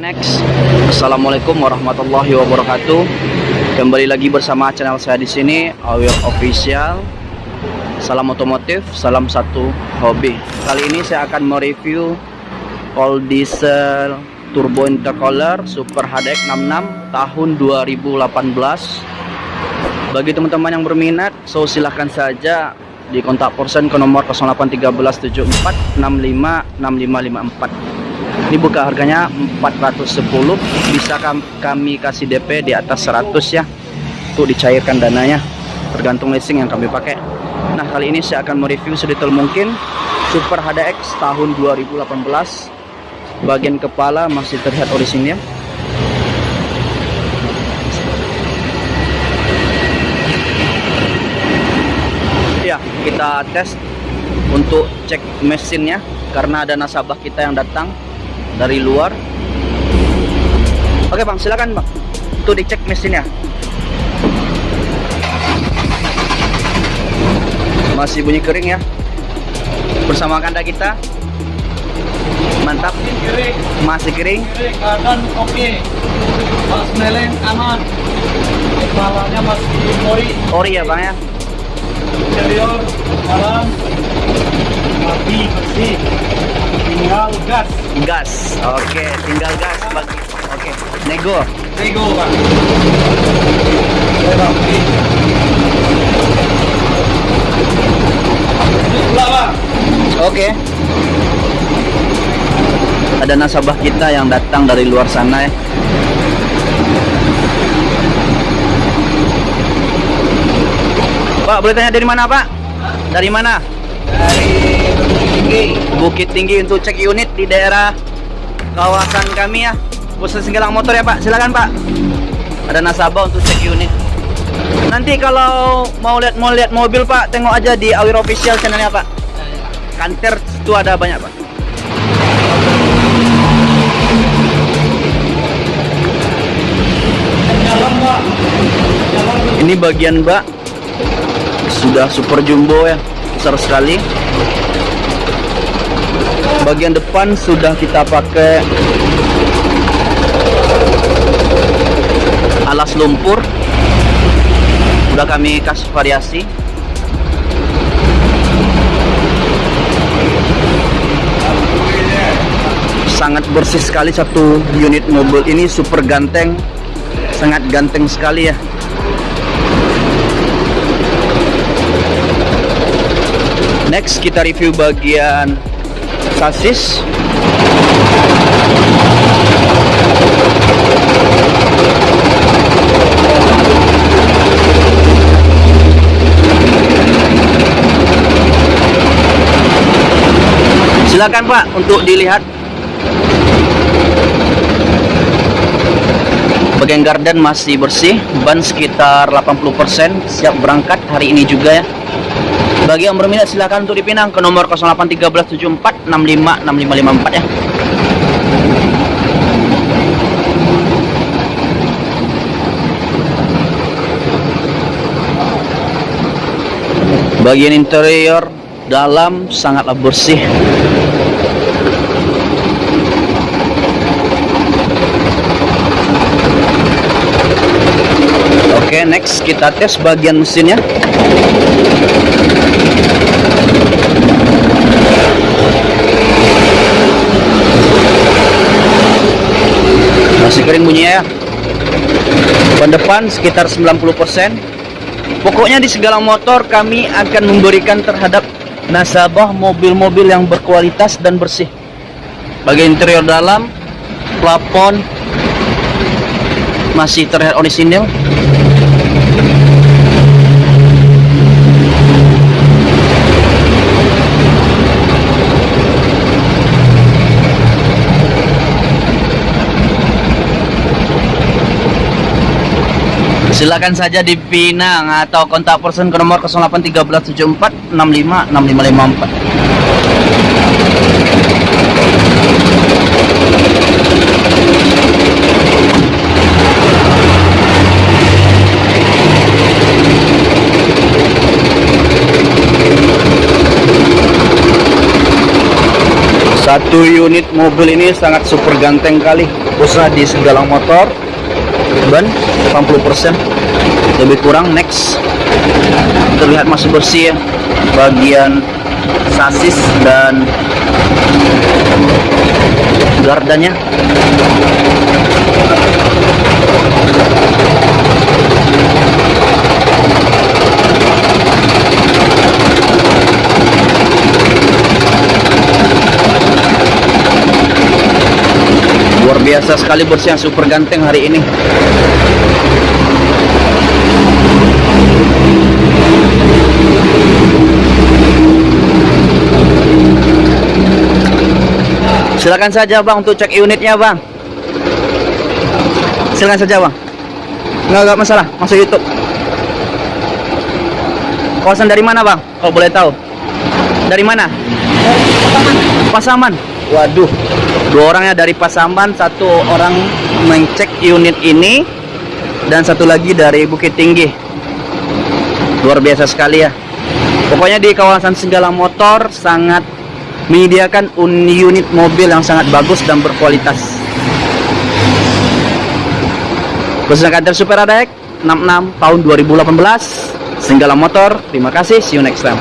Next, Assalamualaikum warahmatullahi wabarakatuh. Kembali lagi bersama channel saya di sini, Awil Official. Salam otomotif, salam satu hobi. Kali ini saya akan mereview all diesel turbo intercooler Super HDX 66 tahun 2018. Bagi teman-teman yang berminat, so silahkan saja di kontak person ke nomor 081374656554 ini buka harganya 410 bisa kami kasih DP di atas 100 ya. Untuk dicairkan dananya. Tergantung leasing yang kami pakai. Nah kali ini saya akan mereview sedetail mungkin. Super HDX tahun 2018 bagian kepala masih terlihat orisinil ya kita tes untuk cek mesinnya. Karena ada nasabah kita yang datang dari luar. Oke bang silakan bang tuh dicek mesinnya. Masih bunyi kering ya. Bersama kanda kita. Mantap. Masih kering. Keadaan oke. Pas meleng aman kepalanya masih ori ori ya bang ya? Interior dalam mati bersih tinggal gas. Gas. Oke tinggal gas bagi oke nego. Nego pak oke. Ada nasabah kita yang datang dari luar sana ya. Pak, boleh tanya dari mana, Pak? Dari mana? dari Tinggi Bukit Tinggi untuk cek unit di daerah kawasan kami ya. Khusus Singgalang Motor ya, Pak. Silakan, Pak. Ada nasabah untuk cek unit. Nanti kalau mau lihat mau lihat mobil, Pak, tengok aja di Awir Official channelnya, Pak. Kanter itu ada banyak, Pak. Ini bagian bak sudah super jumbo ya, besar sekali. Bagian depan sudah kita pakai alas lumpur. Sudah kami kasih variasi. Sangat bersih sekali satu unit mobil ini super ganteng. Sangat ganteng sekali ya. Next kita review bagian sasis. Silakan Pak untuk dilihat. Bagian garden masih bersih, ban sekitar 80% siap berangkat hari ini juga ya. Bagi yang berminat silakan untuk dipinang ke nomor 081374656554 ya. Bagian interior dalam sangatlah bersih. Oke, next kita tes bagian mesinnya. Masih kering bunyinya ya. Ban depan sekitar 90%. Pokoknya di segala motor kami akan memberikan terhadap nasabah mobil-mobil yang berkualitas dan bersih. Bagian interior dalam, plafon masih terlihat orisinil. Silakan saja dipinang atau kontak person ke nomor 081374656554. Satu unit mobil ini sangat super ganteng kali. Usaha di segala motor. Ban 80% lebih kurang next. Terlihat masih bersih ya. Bagian sasis dan gardanya. Biasa sekali bersih yang super ganteng hari ini. Silakan saja bang untuk cek unitnya bang. Silakan saja bang. Nggak nggak masalah masuk YouTube. Kawasan dari mana bang? Kalau boleh tahu. Dari mana? Pasaman. Waduh, dua orangnya dari Pasaman, satu orang mengecek unit ini, dan satu lagi dari Bukit Tinggi. Luar biasa sekali ya. Pokoknya di kawasan segala motor sangat menyediakan un- unit mobil yang sangat bagus dan berkualitas. Khususnya kantor Super Adek 66 tahun 2018. Senggala Motor. Terima kasih. See you next time.